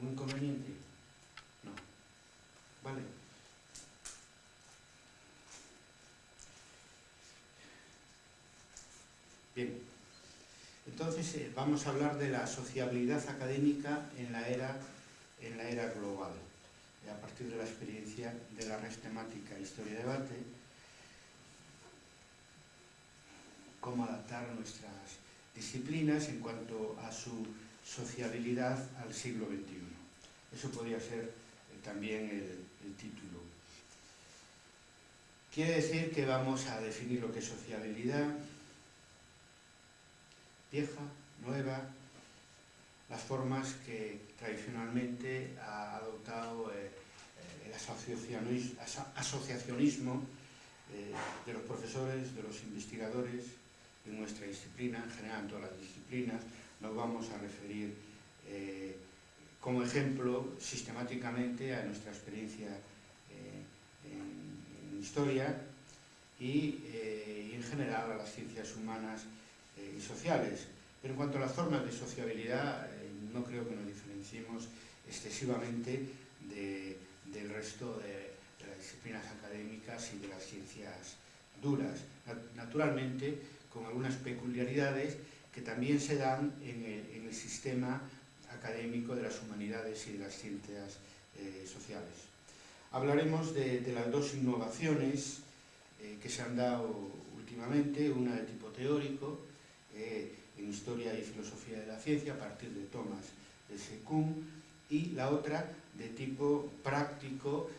¿Algún inconveniente? No. Vale. Bien. Entonces eh, vamos a hablar de la sociabilidad académica en la era, en la era global, a partir de la experiencia de la red temática Historia-Debate, cómo adaptar nuestras disciplinas en cuanto a su sociabilidad al siglo XXI. Eso podría ser eh, también el, título. Quiere decir que vamos a definir lo que es sociabilidad, vieja, nueva, las formas que tradicionalmente ha adoptado eh, eh, el asociacionismo de los profesores, de los investigadores, en nuestra disciplina, en general en todas las disciplinas, nos vamos a referir como ejemplo sistemáticamente a nuestra experiencia en, historia y, y en general a las ciencias humanas eh, y sociales. Pero en cuanto a las formas de sociabilidad, eh, no creo que nos diferenciemos excesivamente de, del resto de, las disciplinas académicas y de las ciencias duras. Naturalmente, con algunas peculiaridades que también se dan en el sistema académico de las humanidades y de las ciencias eh, sociales. Hablaremos de, las dos innovaciones eh, que se han dado últimamente, una de tipo teórico, eh, en Historia y Filosofía de la Ciencia a partir de Thomas S. Kuhn y la otra de tipo práctico,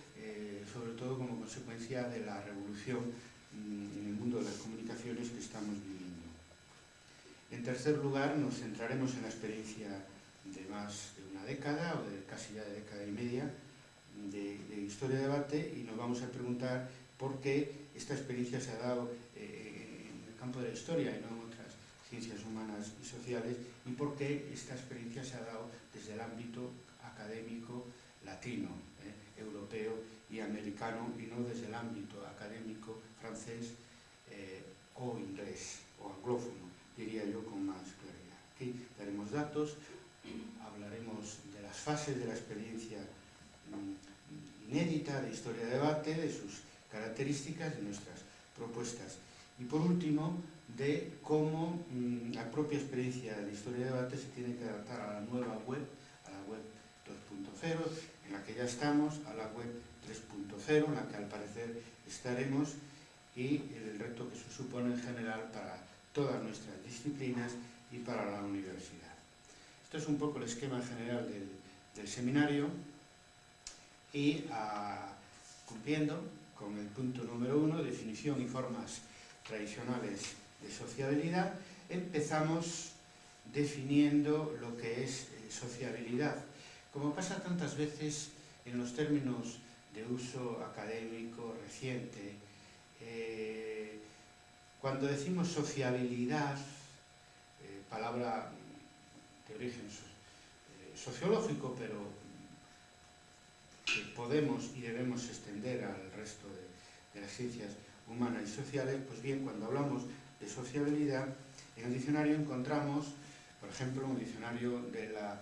sobre todo como consecuencia de la revolución mm, en el mundo de las comunicaciones que estamos viviendo. En tercer lugar, nos centraremos en la experiencia de más de una década o de casi ya de década y media de, de historia de debate y nos vamos a preguntar por qué esta experiencia se ha dado eh, en el campo de la historia y no en otras ciencias humanas y sociales y por qué esta experiencia se ha dado desde el ámbito académico latino, eh, europeo y americano y no desde el ámbito académico francés eh, o inglés o anglófono, diría yo con más claridad. Aquí daremos datos, fases de la experiencia mm, inédita de historia de debate, de sus características, de nuestras propuestas. Y por último, de cómo mmm, la propia experiencia de historia de debate se tiene que adaptar a la nueva web, a la web 2.0, en la que ya estamos, a la web 3.0, en la que al parecer estaremos, y el reto que se supone en general para todas nuestras disciplinas y para la universidad. Esto es un poco el esquema general del, del seminario y a, cumpliendo con el punto número uno, definición y formas tradicionales de sociabilidad, empezamos definiendo lo que es eh, sociabilidad. Como pasa tantas veces en los términos de uso académico reciente, eh, cuando decimos sociabilidad, eh, palabra de origen eh, sociológico, pero que podemos y debemos extender al resto de, las ciencias humanas y sociales, pues bien, cuando hablamos de sociabilidad, en el diccionario encontramos, por ejemplo, un diccionario de la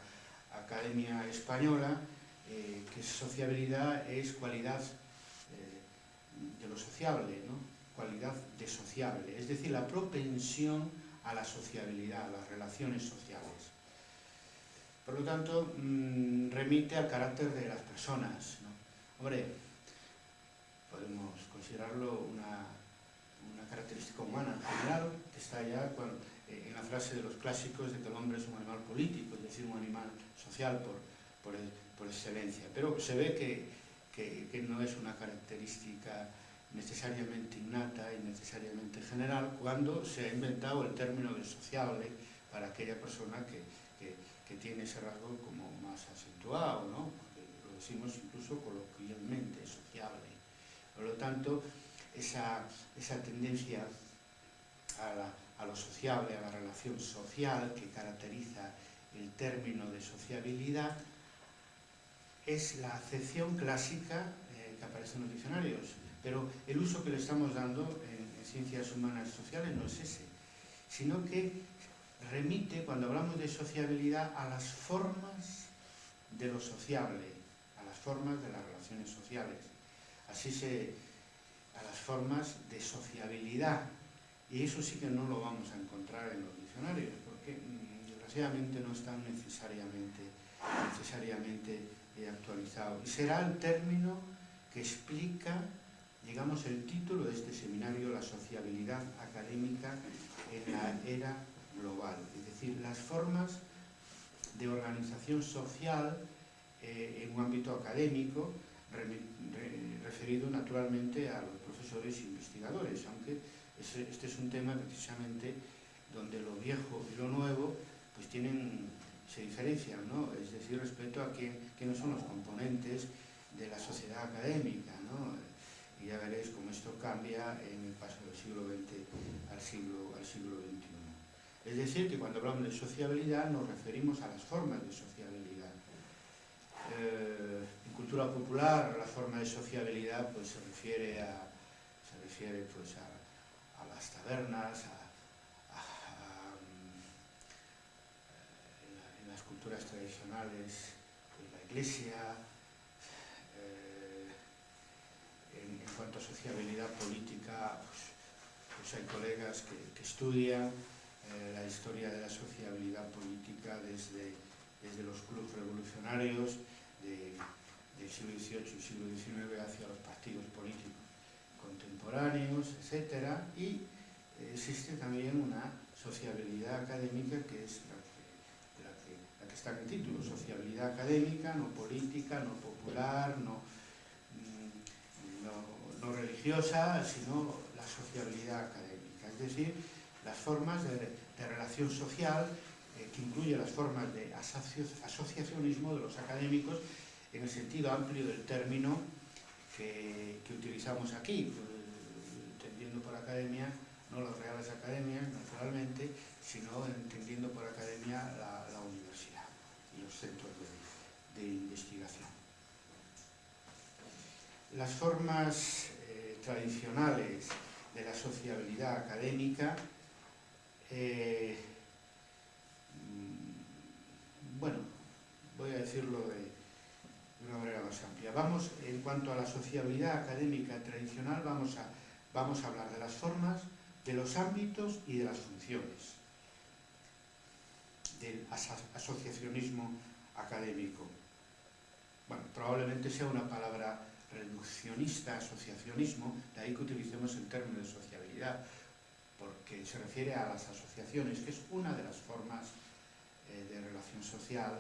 Academia Española, eh, que sociabilidad es cualidad eh, de lo sociable, ¿no? cualidad de sociable, es decir, la propensión a la sociabilidad, a las relaciones sociales. Por lo tanto, mmm, remite al carácter de las personas. Hombre, podemos considerarlo una una característica humana en general, que está ya eh, en la frase de los clásicos de que el hombre es un animal político, es decir, un animal social por, por, el, por excelencia. Pero se ve que, que, que, no es una característica necesariamente innata y necesariamente general cuando se ha inventado el término de sociable para aquella persona que, que, tiene ese rasgo como más acentuado, ¿no? Lo decimos incluso coloquialmente, sociable. Por lo tanto, esa, esa tendencia a, la, a, lo sociable, a la relación social que caracteriza el término de sociabilidad, es la acepción clásica eh, que aparece en los diccionarios, pero el uso que le estamos dando en, en ciencias humanas y sociales no es ese, sino que remite, cuando hablamos de sociabilidad, a las formas de lo sociable, a las formas de las relaciones sociales. Así se, a las formas de sociabilidad. Y eso sí que no lo vamos a encontrar en los diccionarios, porque mm, desgraciadamente no están necesariamente, necesariamente eh, actualizados. Y será el término que explica, digamos, el título de este seminario, la sociabilidad académica en la era global. Es decir, las formas de organización social eh, en un ámbito académico, re, re, referido naturalmente a los profesores e investigadores, aunque este es un tema precisamente donde lo viejo y lo nuevo pues tienen, se diferencian, ¿no? es decir, respecto a quién, quiénes son los componentes de la sociedad académica. ¿no? Y ya veréis cómo esto cambia en el paso del siglo XX al siglo, al siglo XXI. Es decir, que cuando hablamos de sociabilidad nos referimos a las formas de sociabilidad. Eh, en cultura popular la forma de sociabilidad pues, se refiere a, se refiere, pues, a, las tabernas, a, en, la, en, las culturas tradicionales, pues, la iglesia, eh, en, cuanto a sociabilidad política, pues, pues hay colegas que, estudian historia de la sociabilidad política desde, desde los clubes revolucionarios de, del siglo XVIII y siglo XIX hacia los partidos políticos contemporáneos, etc. Y existe también una sociabilidad académica que es la que, la que, está en el título, sociabilidad académica, no política, no popular, no, mm, no religiosa, sino la sociabilidad académica. Es decir, las formas de, de relación social, eh, que incluye las formas de asociacionismo de los académicos en el sentido amplio del término que, utilizamos aquí, pues, entendiendo por academia no las reales academias, naturalmente, sino entendiendo por academia la, universidad y los centros de, de investigación. Las formas eh, tradicionales de la sociabilidad académica Eh, mm, bueno, voy a decirlo de, una manera más amplia. Vamos, en cuanto a la sociabilidad académica tradicional, vamos a, vamos a hablar de las formas, de los ámbitos y de las funciones del asociacionismo académico. Bueno, probablemente sea una palabra reduccionista, asociacionismo, de ahí que utilicemos el término de sociabilidad, porque se refiere a las asociaciones, que es una de las formas eh, de relación social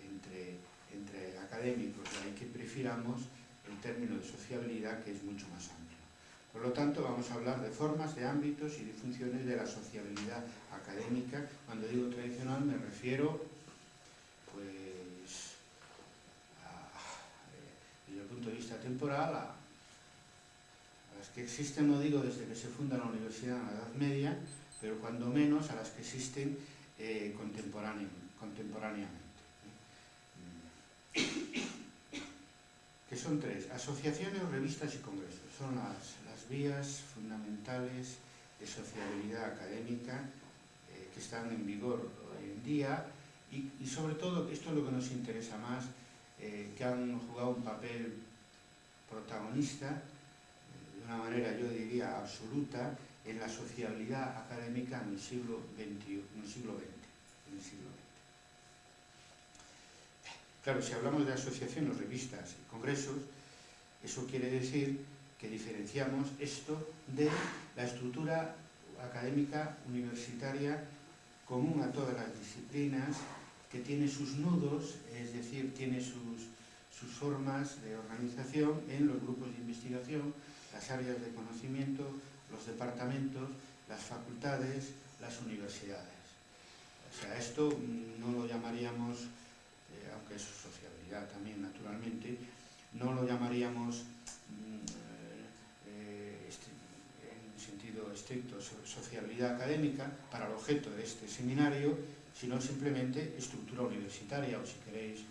entre, entre académicos, de ahí que prefiramos el término de sociabilidad, que es mucho más amplio. Por lo tanto, vamos a hablar de formas, de ámbitos y de funciones de la sociabilidad académica. Cuando digo tradicional me refiero, pues, eh, desde el punto de vista temporal, a, las que existen, no digo desde que se funda la universidad en la Edad Media, pero cuando menos a las que existen eh, contemporáneamente. Que son tres, asociaciones, revistas y congresos. Son las, las vías fundamentales de sociabilidad académica eh, que están en vigor hoy en día y, sobre todo, esto es lo que nos interesa más, eh, que han jugado un papel protagonista una manera, yo diría, absoluta en la sociabilidad académica en el siglo en el siglo XX. En el siglo XX. Claro, si hablamos de asociaciones, revistas y congresos, eso quiere decir que diferenciamos esto de la estructura académica universitaria común a todas las disciplinas, que tiene sus nudos, es decir, tiene sus, sus formas de organización en los grupos de investigación, las áreas de conocimiento, los departamentos, las facultades, las universidades. O sea, esto no lo llamaríamos, eh, aunque es sociabilidad también naturalmente, no lo llamaríamos mm, eh, este, en sentido estricto sociabilidad académica para el objeto de este seminario, sino simplemente estructura universitaria o si queréis eh,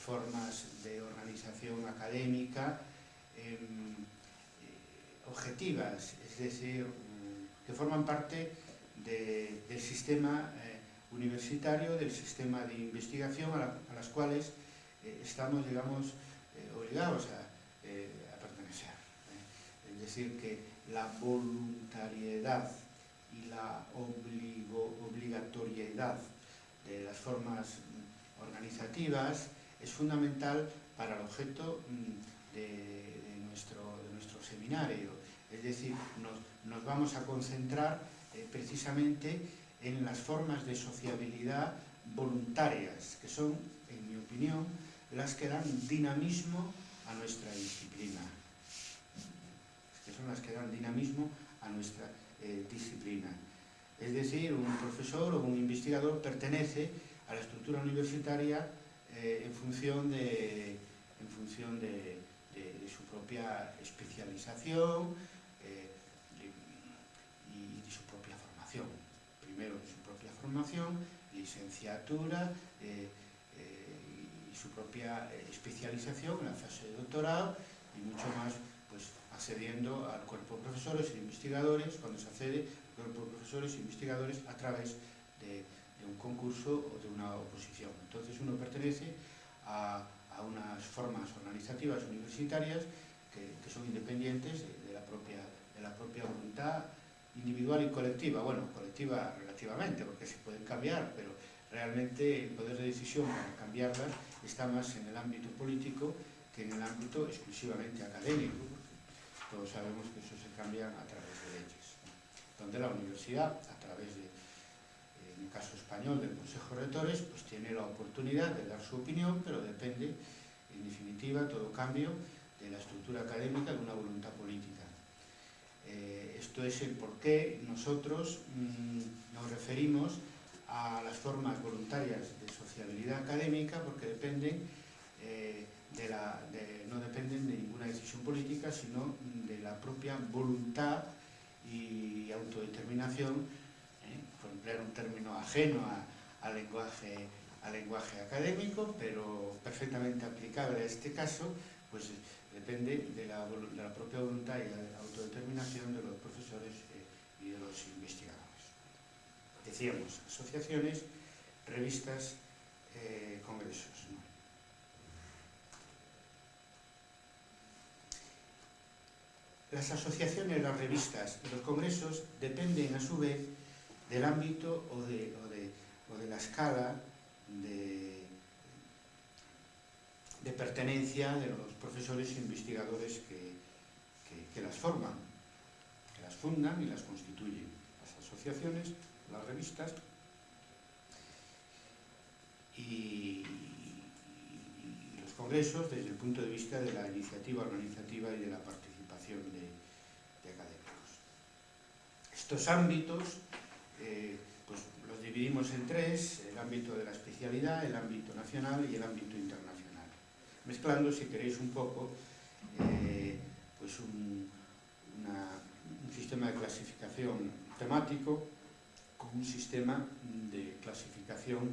formas de organización académica, eh, objetivas, es decir, mm, que forman parte de, del sistema eh, universitario, del sistema de investigación a, la, las cuales eh, estamos, digamos, eh, obligados a, pertenecer. Es decir, que la voluntariedad y la obligatoriedad de las formas mm, organizativas es fundamental para el objeto mm, de nuestro seminario. Es decir, nos, vamos a concentrar eh, precisamente en las formas de sociabilidad voluntarias, que son, en mi opinión, las que dan dinamismo a nuestra disciplina. Que son las que dan dinamismo a nuestra eh, disciplina. Es decir, un profesor o un investigador pertenece a la estructura universitaria eh, en función de, en función de su propia especialización eh, de, y de su propia Primero su propia formación, licenciatura eh, eh, y su propia especialización en la fase de doctorado y mucho más pues, accediendo al cuerpo de profesores e investigadores, cuando se accede al cuerpo de profesores e investigadores a través de, un concurso o de una oposición. Entonces uno pertenece a, a unas formas organizativas universitarias que, son independientes de, de, la propia, de la propia voluntad individual y colectiva. Bueno, colectiva relativamente, porque se pueden cambiar, pero realmente el poder de decisión para cambiarlas está más en el ámbito político que en el ámbito exclusivamente académico. Todos sabemos que eso se cambia a través de leyes, donde la universidad, a través de en el caso español del Consejo de Rectores, pues tiene la oportunidad de dar su opinión, pero depende, en definitiva, todo cambio de la estructura académica de una esto es el por qué nosotros mmm, nos referimos a las formas voluntarias de sociabilidad académica, porque dependen eh, de la, no dependen de ninguna decisión política, sino de la propia voluntad y autodeterminación por emplear un término ajeno al lenguaje, al lenguaje académico, pero perfectamente aplicable a este caso, pues depende de la, propia voluntad y la autodeterminación de los profesores eh, y de los investigadores. Decíamos, asociaciones, revistas, eh, congresos. Las asociaciones, las revistas los congresos dependen a su vez del ámbito o de, o de, o de la escala de, de, pertenencia de los profesores e investigadores que, que, las forman, que las fundan y las constituyen. Las asociaciones, las revistas y, los congresos desde el punto de vista de la iniciativa organizativa y de la participación de, de académicos. Estos ámbitos eh, pues los dividimos en tres, el ámbito de la especialidad, el ámbito nacional y el ámbito internacional. mezclando, se queréis un pouco, eh, pois un, una, un sistema de clasificación temático con un sistema de clasificación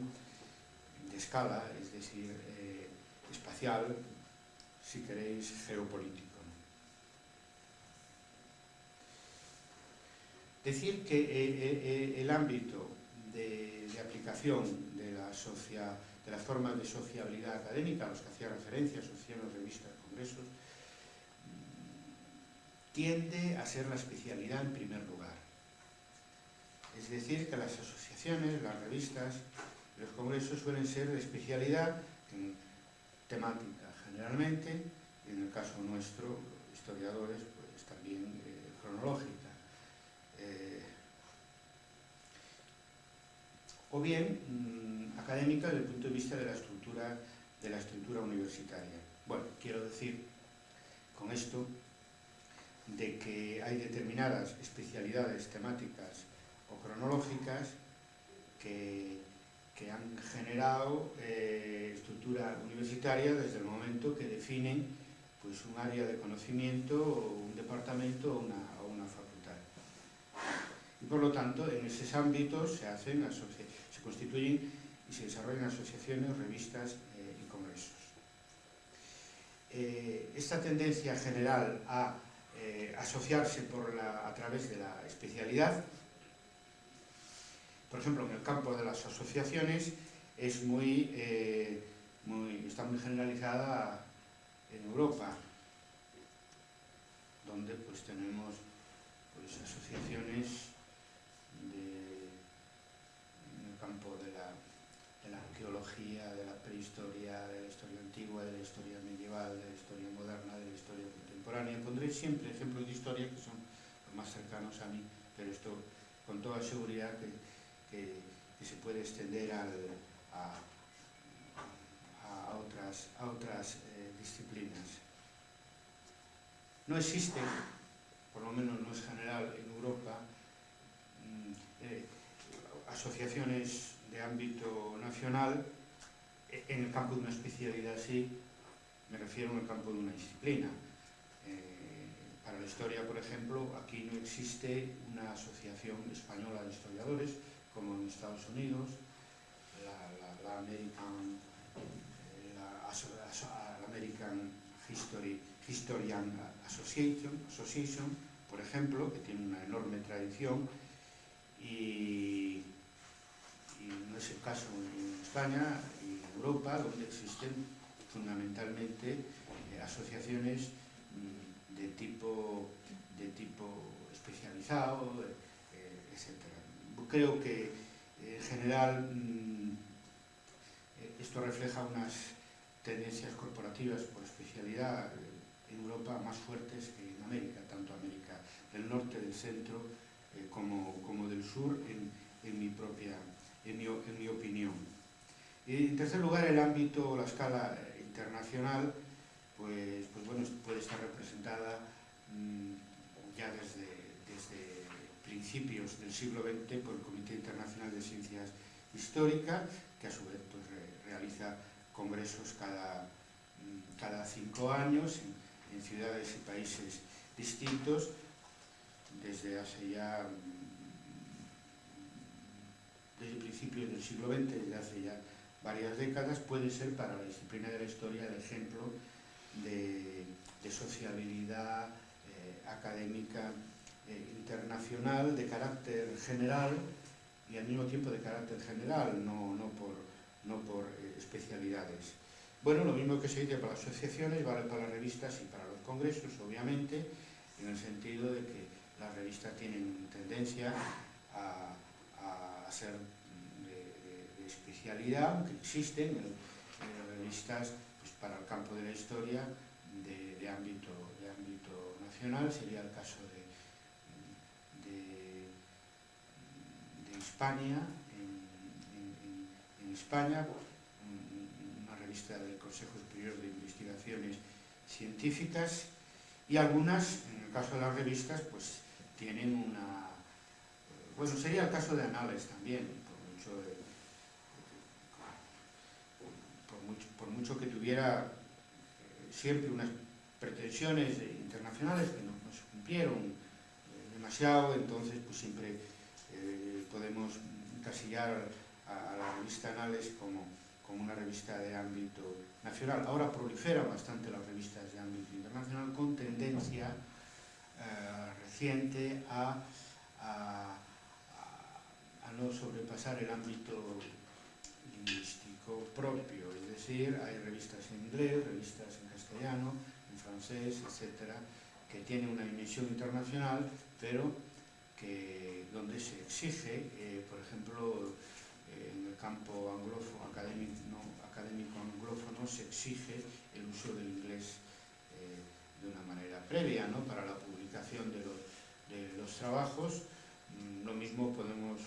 de escala, es decir, eh, espacial, si queréis, geopolítico. Decir que eh, eh, eh el ámbito de, de aplicación de la sociedad de, las formas de sociabilidad académica a los que hacía referencia, asociaciones, revistas, congresos, tiende a ser la especialidad en primer lugar. Es decir, que las asociaciones, las revistas, los congresos suelen ser de especialidad en temática generalmente, y en el caso nuestro, historiadores, pues también eh, cronológica. eh, o bien mmm, académica desde el punto de vista de la estructura, de la estructura universitaria. Bueno, quiero decir con esto de que hay determinadas especialidades temáticas o cronológicas que, que han generado eh, estructura universitaria desde el momento que definen pues, un área de conocimiento o un departamento o una, o una facultad. Y por lo tanto, en esos ámbitos se, hacen, se constituyen y se desarrollan asociaciones, revistas eh, y congresos. Eh, esta tendencia general a eh, asociarse por la, a través de la especialidad, por ejemplo, en el campo de las asociaciones, es muy, muy, está muy generalizada en Europa, donde pues tenemos pues, asociaciones de, en el campo de la, de la de la prehistoria, de la historia antigua, de la historia medieval, de la historia moderna, de la historia contemporánea. Pondré siempre ejemplos de historia que son los más cercanos a mí, pero esto con toda seguridad que, que, que se puede extender al, a, a otras, a otras eh, disciplinas. No existe, por lo menos no es general en Europa, mm, eh, asociaciones de ámbito nacional en el campo de una especialidad así, me refiero al campo de una disciplina. Eh, para la historia, por ejemplo, aquí no existe una asociación española de historiadores, como en Estados Unidos, la, la, la American, eh, la, American History, Historian Association, Association, por ejemplo, que tiene una enorme tradición, y no es el caso en España y en Europa, donde existen fundamentalmente eh, asociaciones mm, de tipo, de tipo especializado, eh, etc. Creo que en general mm, eh, esto refleja unas tendencias corporativas por especialidad en Europa más fuertes que en América, tanto América del Norte, del Centro, eh, como, como del Sur, en, en, mi propia, en mi, en mi opinión. Y en tercer lugar, el ámbito, la escala internacional, pues, pues bueno, puede estar representada mmm, ya desde, desde, principios del siglo XX por el Comité Internacional de Ciencias Históricas, que a su vez pues, re, realiza congresos cada, mm, cada cinco años en, en ciudades y países distintos desde hace ya mm, desde principios del siglo XX, desde hace ya varias décadas, puede ser para la disciplina de la historia el ejemplo de, sociabilidad eh, académica eh, internacional de carácter general y al mismo tiempo de carácter general, no, no por, no por eh, especialidades. Bueno, lo mismo que se dice para las asociaciones, vale para las revistas y para los congresos, obviamente, en el sentido de que las revistas tienen tendencia a ser de, de, especialidad, aunque existen eh, revistas pues, para el campo de la historia de, ámbito, de ámbito nacional, sería el caso de, España, en, en, en España, una revista del Consejo Superior de Investigaciones Científicas y algunas, en el caso de las revistas, pues tienen una... Bueno, sería el caso de Anales también, por mucho, por mucho, que tuviera eh, siempre unas pretensiones internacionales que no, no se cumplieron eh, demasiado, entonces pues siempre eh, podemos encasillar a, la revista Anales como como una revista de ámbito nacional. Ahora proliferan bastante las revistas de ámbito internacional con tendencia reciente a, no sobrepasar el ámbito lingüístico propio, es decir, hay revistas en inglés, revistas en castellano, en francés, etcétera, que tienen una dimensión internacional, pero que donde se exige, eh, por ejemplo, en el campo anglófono, académico, no, anglófono se exige el uso del inglés eh, de una manera previa ¿no? para la publicación de los, de los trabajos. Mm, lo mismo podemos,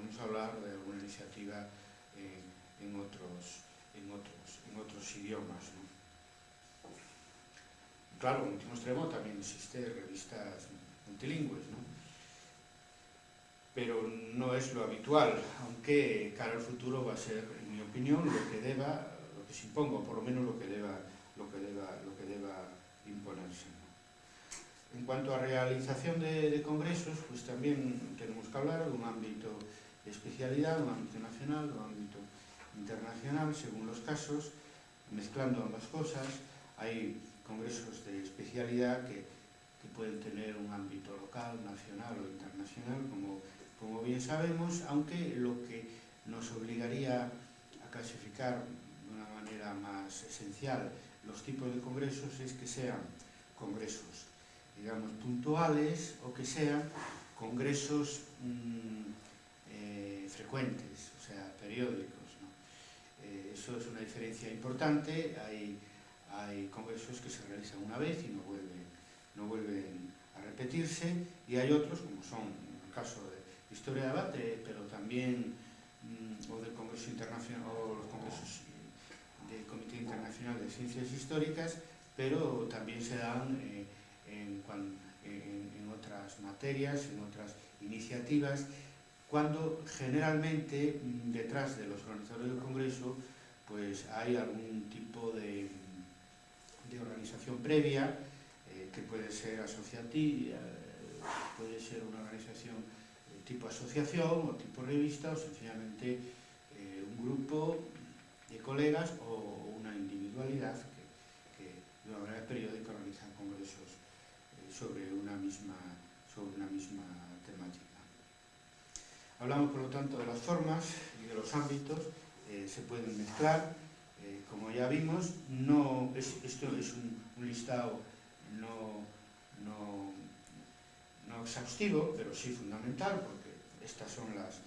podemos hablar de alguna iniciativa eh, en, otros, en, otros, en otros idiomas. Claro, en último extremo también existe revistas multilingües, pero no es lo habitual, aunque cara al futuro va a ser, en mi opinión, lo que deba, lo que se imponga, o por lo menos lo que deba, lo que deba, lo que deba imponerse. En cuanto a realización de, de, congresos, pues también tenemos que hablar de un ámbito de un no ámbito nacional, un ámbito internacional, según los casos, mezclando ambas cosas. Hay congresos de especialidad que, que pueden tener un ámbito local, nacional o internacional, como, como bien sabemos, aunque lo que nos obligaría a clasificar de una manera más esencial los tipos de congresos es que sean congresos, digamos, puntuales o que sean congresos mmm, frecuentes, o sea, periódicos. Eh, eso es una diferencia importante. Hay, congresos que se realizan una vez y no vuelven, no vuelven a repetirse y hay otros, como son el caso de Historia de Debate, pero también mmm, o del Congreso Internacional o los congresos del Comité Internacional de Ciencias Históricas, pero también se dan eh, en otras materias, en otras iniciativas, cuando generalmente mm, detrás de los organizadores del Congreso pues hay algún tipo de, de organización previa, eh, que puede ser asociativa, eh, puede ser una organización eh, tipo asociación o tipo revista o sencillamente un grupo de colegas o una individualidad que, que de una manera periódica organizan congresos sobre, una misma, sobre una misma. Hablamos, por lo tanto, de las formas y de los ámbitos, eh, se pueden mezclar, eh, como ya vimos, no, es, esto es un, listado no, no, no exhaustivo, pero sí fundamental, porque estas son las,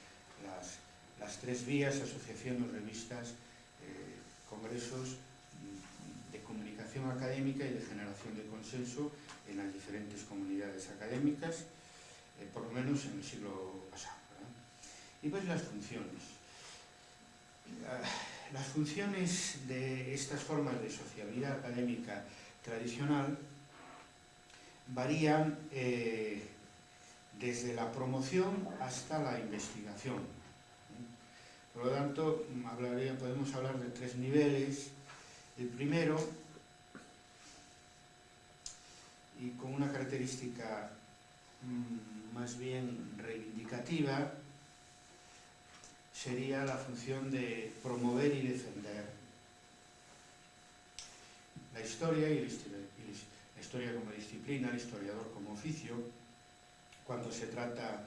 las, tres vías, asociaciones, revistas, eh, congresos de comunicación académica y de generación de consenso en las diferentes comunidades académicas, por lo menos en el siglo. ¿verdad? Y pues las funciones. Las funciones de estas formas de sociabilidad académica tradicional varían eh, desde la promoción hasta la investigación. Por lo tanto, podemos hablar de tres niveles. El primero, y con una característica mmm, más bien reivindicativa, sería la función de promover y defender la historia y la historia como disciplina, el historiador como oficio, cuando se trata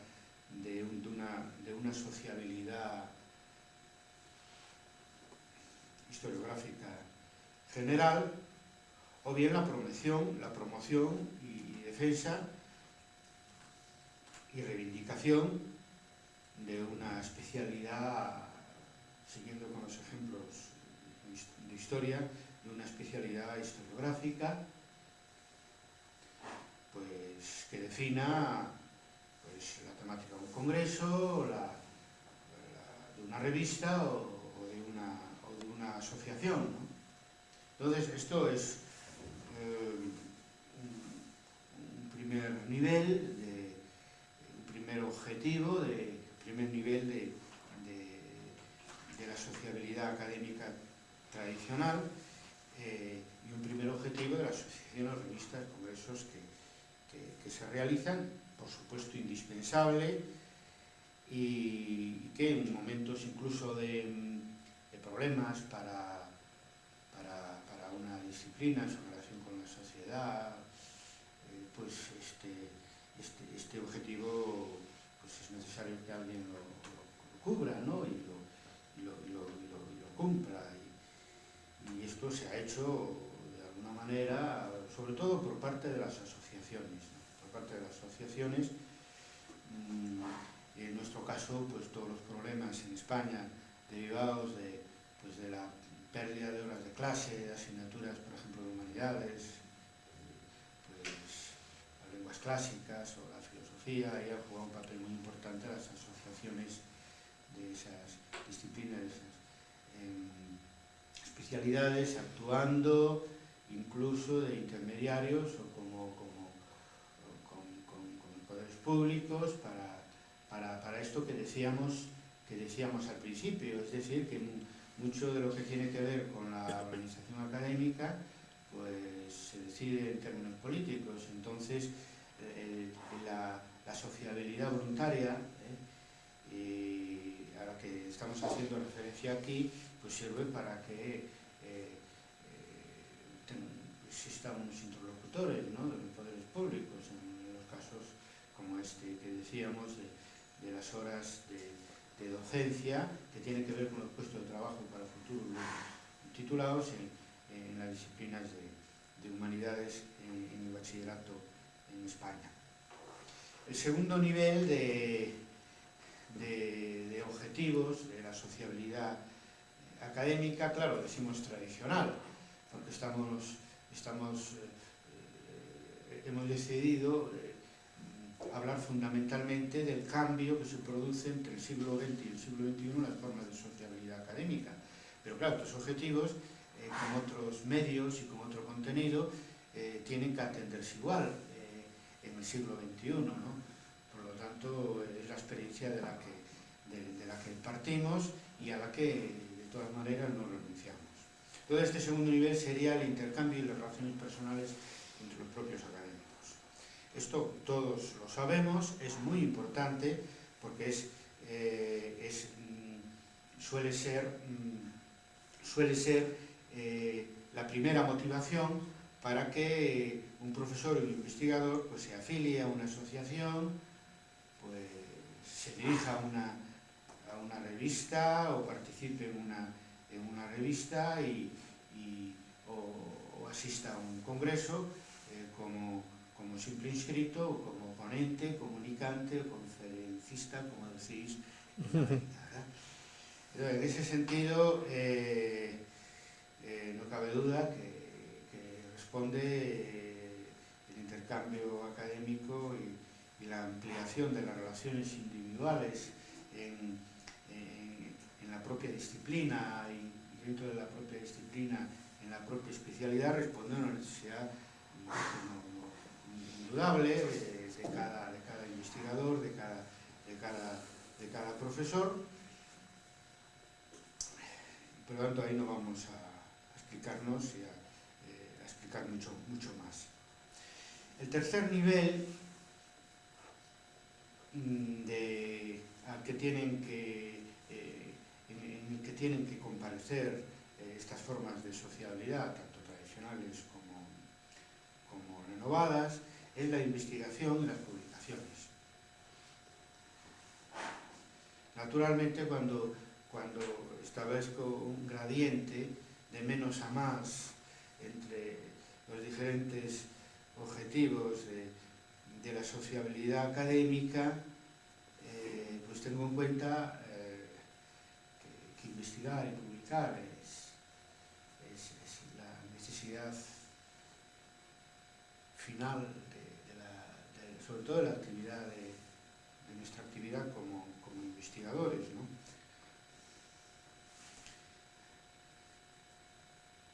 de, un, de, una, de una sociabilidad historiográfica general, o bien la promoción, la promoción y defensa y reivindicación de una especialidad, siguiendo con los ejemplos de historia, de una especialidad historiográfica, pues que defina pues, la temática de un congreso, la, de una revista o, de, una, o de una asociación. Entonces, esto es eh, un, primer nivel, un primer objetivo, de primer nivel de, de, la sociabilidad académica tradicional eh, y un primer objetivo de las asociaciones, revistas, congresos que, que, se realizan, por supuesto indispensable, y que en momentos incluso de, problemas para, para, una disciplina en su relación con la sociedad, eh, pues este, este, este objetivo es necesario que alguien lo, cubra ¿no? y, lo, lo, y, lo, cumpla. Y, esto se ha hecho de alguna manera, sobre todo por parte de las asociaciones. Por parte de las asociaciones, mmm, en nuestro caso, pues todos los problemas en España derivados de, pues, de la pérdida de horas de clase, de asignaturas, por ejemplo, de humanidades, pues las lenguas clásicas o la filosofía, ahí ha jugado un papel muy importante las asociaciones de esas disciplinas, de esas eh, especialidades, actuando incluso de intermediarios o como, como con, con, poderes públicos para para, para esto que decíamos, que decíamos al principio, es decir, que mucho de lo que tiene que ver con la organización académica pues se decide en términos políticos, entonces eh, la, la, sociabilidad voluntaria, eh, y a la que estamos haciendo referencia aquí, pues sirve para que eh, existan unos interlocutores ¿no? de los poderes públicos, en los casos como este que decíamos, de, las horas de, docencia que tienen que ver con los puestos de trabajo para futuros titulados en, las disciplinas de, humanidades en, el bachillerato en España. El segundo nivel de, de, objetivos de la sociabilidad académica, claro, decimos tradicional, porque estamos, estamos eh, hemos decidido eh, hablar fundamentalmente del cambio que se produce entre el siglo XX y el siglo XXI en las formas de sociabilidad académica. Pero claro, estos objetivos, eh, con otros medios y con otro contenido, eh, tienen que atenderse igual eh, en el siglo XXI. ¿no? Tanto, es la experiencia de la, que, de, la que partimos y a la que, de todas maneras, no renunciamos. Todo este segundo nivel sería el intercambio y las relaciones personales entre los propios académicos. Esto todos lo sabemos, es muy importante porque es, mm, suele ser mm, suele ser eh, la primera motivación para que un profesor o un investigador pues, se afilie a una asociación, pues, se dirija a una, a una revista o participe en una, en una revista y, o, asista a un congreso eh, como, como, simple inscrito o como ponente, comunicante o conferencista, como decís. en ese sentido, eh, eh, no cabe duda que, responde eh, el intercambio académico y, la ampliación de las relaciones individuales en, la propia disciplina y, dentro de la propia disciplina, en la propia especialidad, responde a una necesidad indudable de, cada, investigador, de de cada profesor por lo tanto, ahí no vamos a, explicarnos y eh, a, explicar mucho, mucho más. El tercer nivel Mm, de, al que tienen que, eh, en, en, el que tienen que comparecer eh, estas formas de sociabilidad, tanto tradicionales como, como renovadas, es la investigación y las publicaciones. Naturalmente, cuando, cuando establezco un gradiente de menos a más entre los diferentes objetivos de de la sociabilidad académica, eh, pues tengo en cuenta eh, que, que, investigar y publicar es, es, es la necesidad final, de, de la, de, sobre todo de la actividad de, nuestra actividad como, como investigadores. ¿no?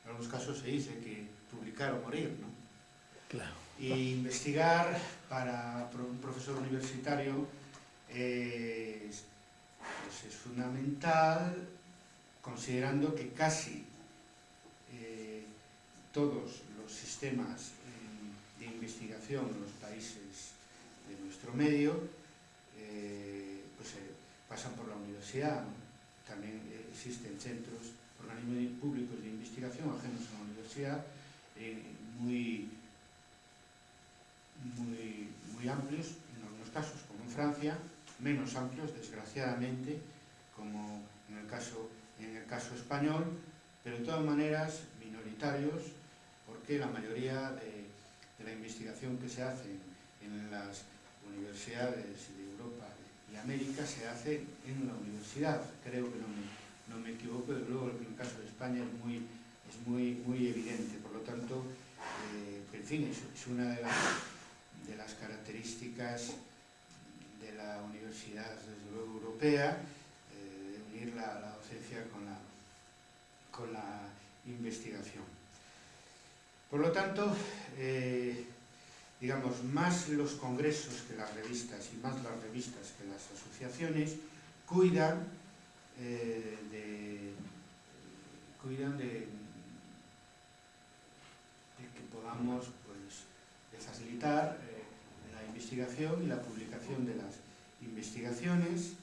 En algunos casos se dice que publicar o morir, ¿no? Claro. Y investigar para un profesor universitario es, pues es fundamental, considerando que casi eh, todos los sistemas eh, de investigación en los países de nuestro medio eh, pues, pasan por la universidad. También existen centros organismos públicos de investigación ajenos a la universidad, eh, muy, muy, muy amplios en algunos casos, como en Francia, menos amplios, desgraciadamente, como en el caso, en el caso español, pero de todas maneras minoritarios, porque la mayoría de, de la investigación que se hace en las universidades de Europa y América se hace en la universidad, creo que no me, no me equivoco, de luego en el caso de España es muy, es muy, muy evidente, por lo tanto, eh, en fin, es, es una de las de la universidad, desde luego europea, eh, de unir la, docencia con la, con la investigación. Por lo tanto, eh, digamos, más los congresos que las revistas y más las revistas que las asociaciones cuidan eh, de, cuidan de, que podamos pues, facilitar investigación y la publicación de las investigaciones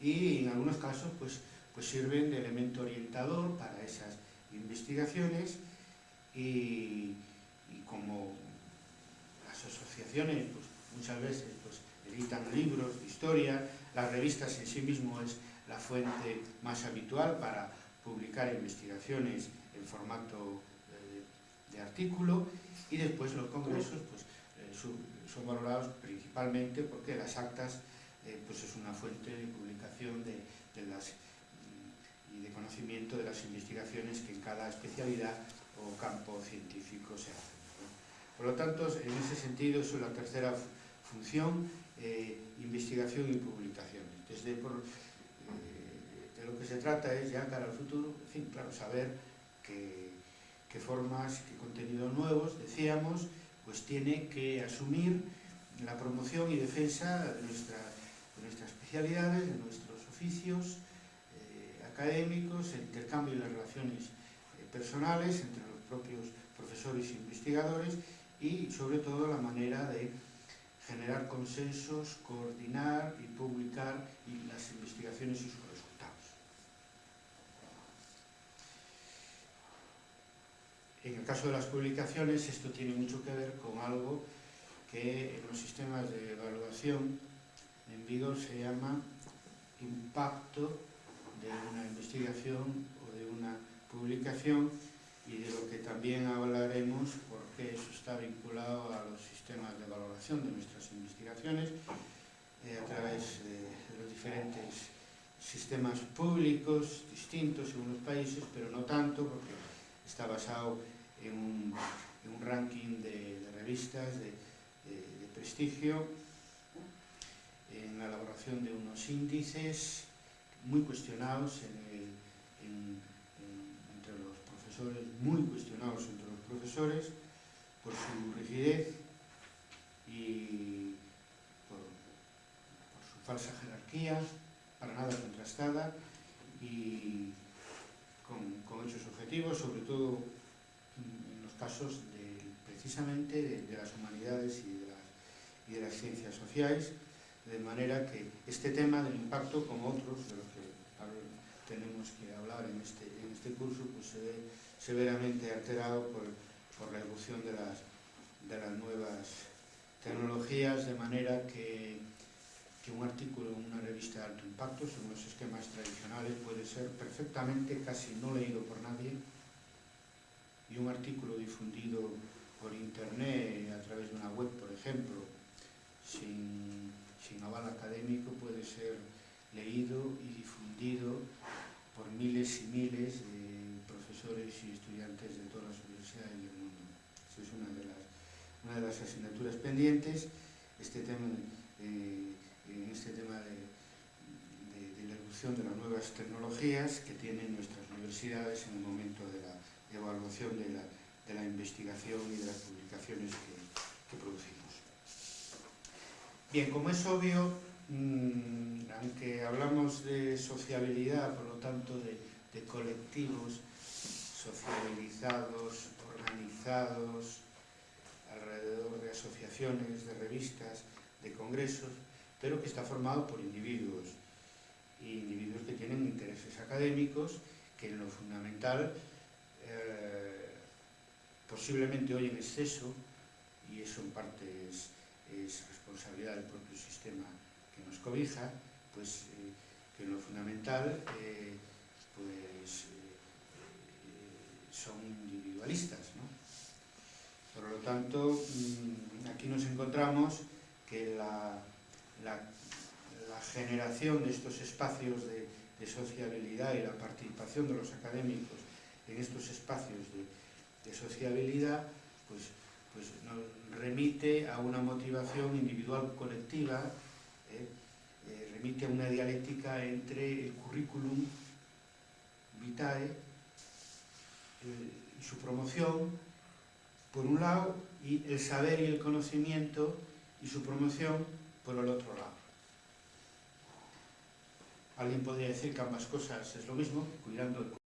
y en algunos casos pues, pues sirven de elemento orientador para esas investigaciones y, como las asociaciones pues, muchas veces pues, editan libros de historia, las revistas en sí mismo es la fuente más habitual para publicar investigaciones en formato eh, de artículo y después los congresos pues, eh, son valorados principalmente porque las actas eh, pues es una fuente de publicación de, de las mm, y de conocimiento de las investigaciones que en cada especialidad o campo científico se hacen. Por lo tanto, en ese sentido, es la tercera función, eh, investigación y publicaciones. Desde por, eh, de lo que se trata es ya cara al futuro, claro, saber qué, qué formas, qué contenidos nuevos, decíamos, pues tiene que asumir la promoción y defensa de, de nuestras especialidades, de nuestros oficios eh, académicos, el intercambio de relaciones eh, personales entre los propios profesores e investigadores y sobre todo la manera de generar consensos, coordinar y publicar las investigaciones y sus En el caso de las publicaciones, esto tiene mucho que ver con algo que en los sistemas de evaluación en Vigo se llama impacto de una investigación o de una publicación y de lo que también hablaremos porque eso está vinculado a los sistemas de valoración de nuestras investigaciones eh, a través de, de, los diferentes sistemas públicos distintos en los países, pero no tanto porque está basado en un, en un ranking de, de revistas de, de, de, prestigio, en la elaboración de unos índices muy cuestionados en el, en, entre los profesores, muy cuestionados entre los profesores, por su rigidez y por, por su falsa jerarquía, para nada contrastada, y con, con hechos objetivos, sobre todo casos de, precisamente de, las humanidades y de las, ciencias sociales, de manera que este tema del impacto, como otros de los que tenemos que hablar en este, en este curso, pues se ve severamente alterado por, la evolución de las, de las nuevas tecnologías, de manera que, que un artículo en una revista de alto impacto, según los esquemas tradicionales, puede ser perfectamente casi no leído por nadie, y un artículo difundido por internet a través de una web, por ejemplo, sin, sin aval académico, puede ser leído y difundido por miles y miles de profesores y estudiantes de todas las universidades del mundo. Esa es una de las, una de las asignaturas pendientes. Este tema, eh, en este tema de, de, de, la evolución de las nuevas tecnologías que tienen nuestras universidades en el momento de la evaluación de la, de la investigación y de las publicaciones que, que producimos. Bien, como es obvio, mmm, aunque hablamos de sociabilidad, por lo tanto de, de colectivos sociabilizados, organizados, alrededor de asociaciones, de revistas, de congresos, pero que está formado por individuos, individuos que tienen intereses académicos, que en lo fundamental eh, posiblemente hoy en exceso, y eso en parte es, es responsabilidad del propio sistema que nos cobija, pues eh, que lo fundamental eh, pues, eh, son individualistas. Por lo tanto, mmm, aquí nos encontramos que la, la, la, generación de estos espacios de, de sociabilidad y la participación de los académicos en estos espacios de, sociabilidad pues, pues nos remite a una motivación individual colectiva eh, eh, remite a una dialéctica entre el currículum vitae eh, y su promoción, por un lado, y el saber y el conocimiento y su promoción por el otro lado. Alguien podría decir que ambas cosas es lo mismo, cuidando el